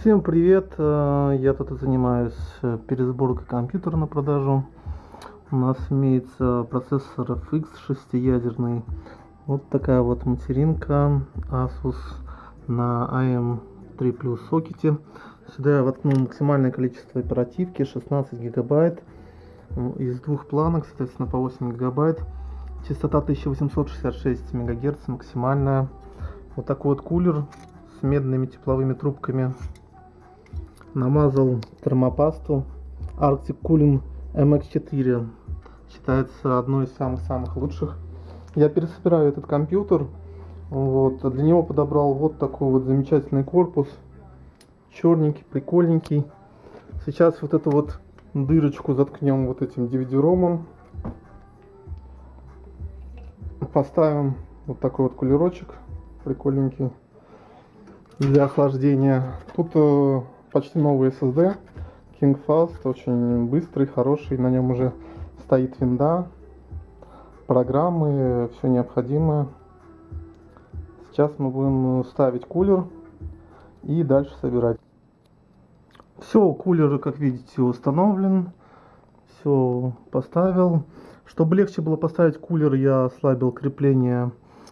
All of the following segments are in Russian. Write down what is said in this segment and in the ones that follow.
Всем привет! Э, Я тут занимаюсь э, пересборкой компьютера на продажу. У нас имеется процессор FX шестиядерный. Вот такая вот материнка Asus на AM3 Plus сокете. Сюда я воткнул максимальное количество оперативки 16 гигабайт. Из двух планок, соответственно, по 8 гигабайт. Частота 1866 мегагерц максимальная. Вот такой вот кулер с медными тепловыми трубками намазал термопасту Arctic Cooling MX4 считается одной из самых-самых лучших. Я пересобираю этот компьютер. Вот для него подобрал вот такой вот замечательный корпус. Черненький прикольненький. Сейчас вот эту вот дырочку заткнем вот этим DVD ромом поставим вот такой вот кулерочек прикольненький для охлаждения. Тут э, почти новый SSD King очень быстрый, хороший, на нем уже стоит винда, программы, все необходимое. Сейчас мы будем ставить кулер и дальше собирать. Все, кулер, как видите, установлен, все поставил. Чтобы легче было поставить кулер, я ослабил крепление,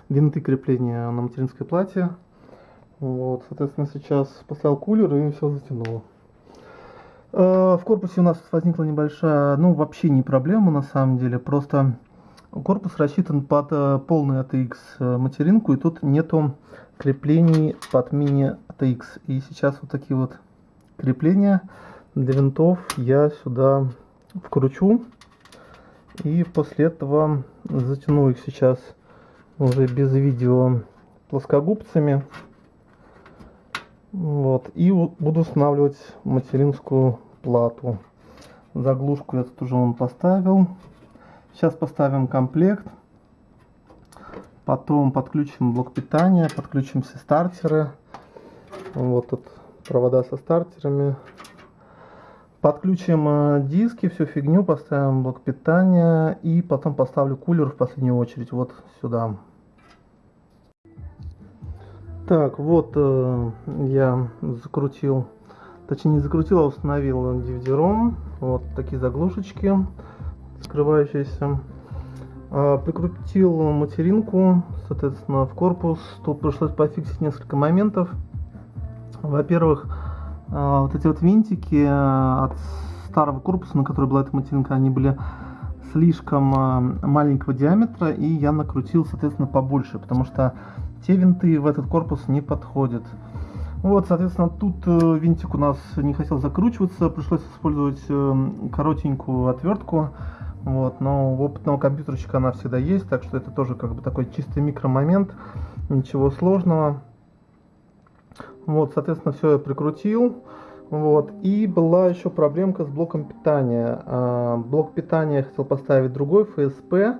винты крепления на материнской плате. Вот, соответственно, сейчас поставил кулер и все затянуло. Э, В корпусе у нас возникла небольшая, ну вообще не проблема на самом деле, просто корпус рассчитан под э, полный ATX э, материнку и тут нету креплений под мини ATX. И сейчас вот такие вот крепления для винтов я сюда вкручу и после этого затяну их сейчас уже без видео плоскогубцами. Вот. И буду устанавливать материнскую плату. Заглушку я тут уже он поставил. Сейчас поставим комплект. Потом подключим блок питания, подключим все стартеры. Вот тут провода со стартерами. Подключим э, диски, всю фигню, поставим блок питания и потом поставлю кулер в последнюю очередь вот сюда. Так, вот э, я закрутил, точнее не закрутил, а установил DVD-ROM. Вот такие заглушечки скрывающиеся. А, прикрутил материнку, соответственно, в корпус. Тут пришлось пофиксить несколько моментов. Во-первых, а, вот эти вот винтики а, от старого корпуса, на который была эта материнка, они были слишком а, маленького диаметра, и я накрутил, соответственно, побольше, потому что те винты в этот корпус не подходят. Вот, соответственно, тут э, винтик у нас не хотел закручиваться, пришлось использовать э, коротенькую отвертку. Вот, но у опытного компьютерщика она всегда есть, так что это тоже как бы такой чистый микромомент, ничего сложного. Вот, соответственно, все я прикрутил. Вот, и была еще проблемка с блоком питания. А, Блок питания я хотел поставить другой, FSP,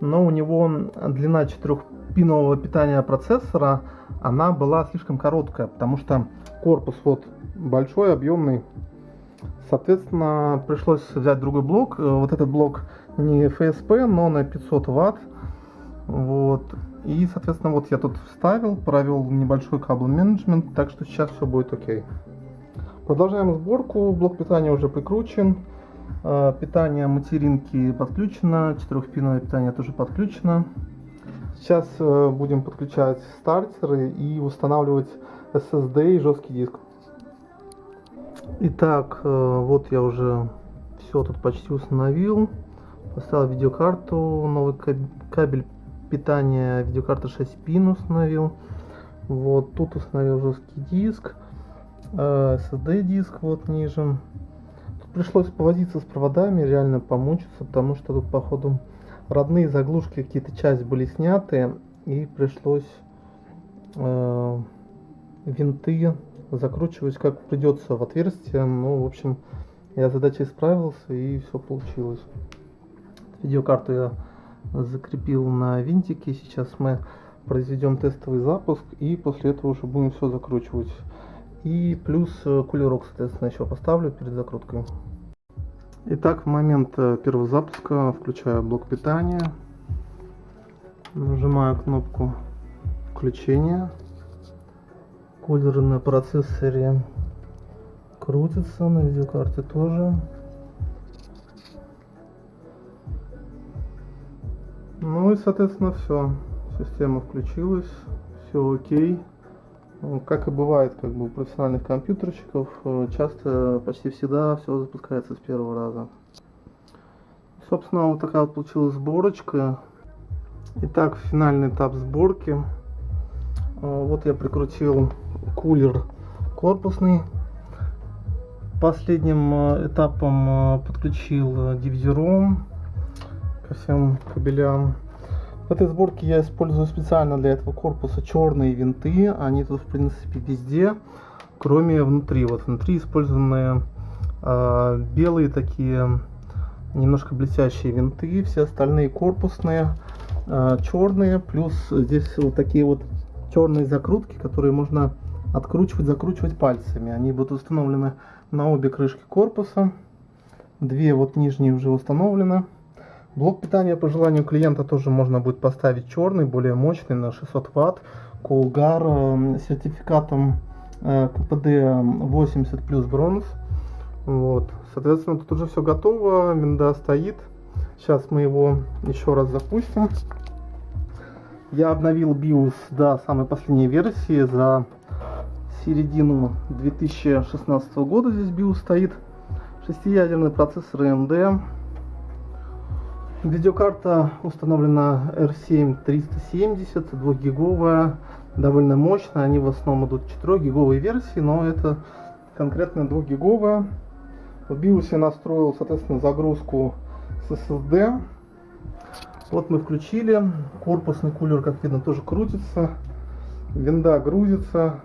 но у него длина четырехпинового питания процессора, она была слишком короткая, потому что корпус вот большой, объемный. Соответственно, пришлось взять другой блок. Э, Вот этот блок не FSP, но на 500 ватт. Вот. И, соответственно, вот я тут вставил, провел небольшой кабел менеджмент, так что сейчас все будет окей. Продолжаем сборку. Блок питания уже прикручен. Э, Питание материнки подключено. Четырехпиновое питание тоже подключено. Сейчас э, будем подключать стартеры и устанавливать SSD и жесткий диск. Итак, э, вот я уже все тут почти установил. Поставил видеокарту, новый каб- кабель питания видеокарты 6 пин установил. Вот тут установил жесткий диск, SSD диск вот ниже. Тут пришлось повозиться с проводами, реально помучиться, потому что тут походу родные заглушки какие-то часть были сняты и пришлось э, винты закручивать как придется в отверстие. Ну, в общем, я задачей справился и все получилось. Видеокарту я закрепил на винтике. Сейчас мы произведем тестовый запуск и после этого уже будем все закручивать. И плюс э, кулерок, соответственно, еще поставлю перед закруткой. Итак, в момент э, первого запуска включаю блок питания. Нажимаю кнопку включения. Кулер на процессоре крутится, на видеокарте тоже. Ну и, соответственно, все. Система включилась, все окей. Ну, как и бывает как бы у профессиональных компьютерщиков, э, часто, почти всегда все запускается с первого раза. Собственно, вот такая вот получилась сборочка. Итак, финальный этап сборки. Э, вот я прикрутил кулер корпусный. Последним э, этапом подключил DVD-ROM ко всем кабелям. В этой сборке я использую специально для этого корпуса черные винты. Они тут в принципе везде, кроме внутри. Вот внутри использованы э, белые такие немножко блестящие винты. Все остальные корпусные, э, черные. Плюс здесь вот такие вот черные закрутки, которые можно откручивать, закручивать пальцами. Они будут установлены на обе крышки корпуса. Две вот нижние уже установлены. Блок питания по желанию клиента тоже можно будет поставить черный, более мощный на 600 ватт. Колгар э, с сертификатом э, КПД 80 плюс бронз. Вот. Соответственно, тут уже все готово, винда стоит. Сейчас мы его еще раз запустим. Я обновил BIOS до самой последней версии за середину 2016 года. Здесь BIOS стоит. Шестиядерный процессор AMD. Видеокарта установлена R7 370, 2 гиговая, довольно мощная. Они в основном идут 4 гиговой версии, но это конкретно 2 гиговая. В BIOS я настроил, соответственно, загрузку с SSD. Вот мы включили. Корпусный кулер, как видно, тоже крутится. Винда грузится.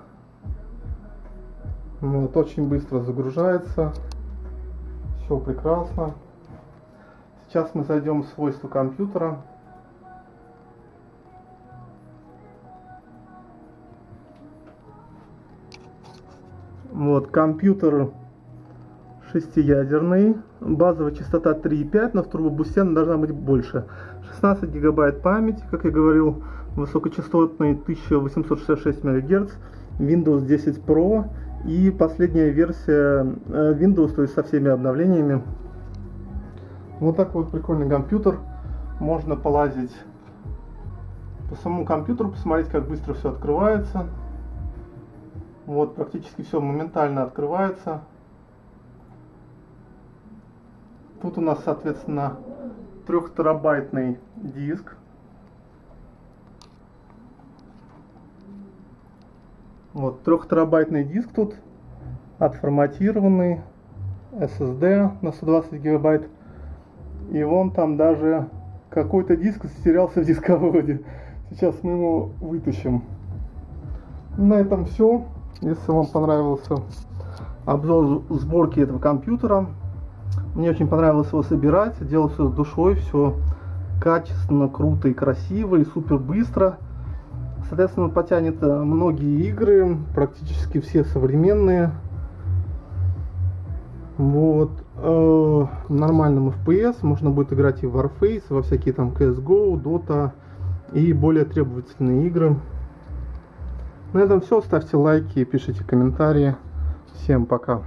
Вот, очень быстро загружается. Все прекрасно. Сейчас мы зайдем в свойства компьютера. Вот, компьютер шестиядерный, базовая частота 3,5, но в турбобусте она должна быть больше. 16 гигабайт памяти, как я говорил, высокочастотный 1866 МГц, Windows 10 Pro и последняя версия э, Windows, то есть со всеми обновлениями вот такой вот прикольный компьютер. Можно полазить по самому компьютеру, посмотреть, как быстро все открывается. Вот, практически все моментально открывается. Тут у нас, соответственно, трехтерабайтный диск. Вот, трехтерабайтный диск тут, отформатированный, SSD на 120 гигабайт. И вон там даже какой-то диск затерялся в дисководе. Сейчас мы его вытащим. На этом все. Если вам понравился обзор сборки этого компьютера, мне очень понравилось его собирать. Делал все с душой, все качественно, круто и красиво, и супер быстро. Соответственно, потянет многие игры, практически все современные. Вот. Э, нормальном FPS можно будет играть и в Warface, во всякие там CSGO, Dota и более требовательные игры. На этом все. Ставьте лайки, пишите комментарии. Всем пока.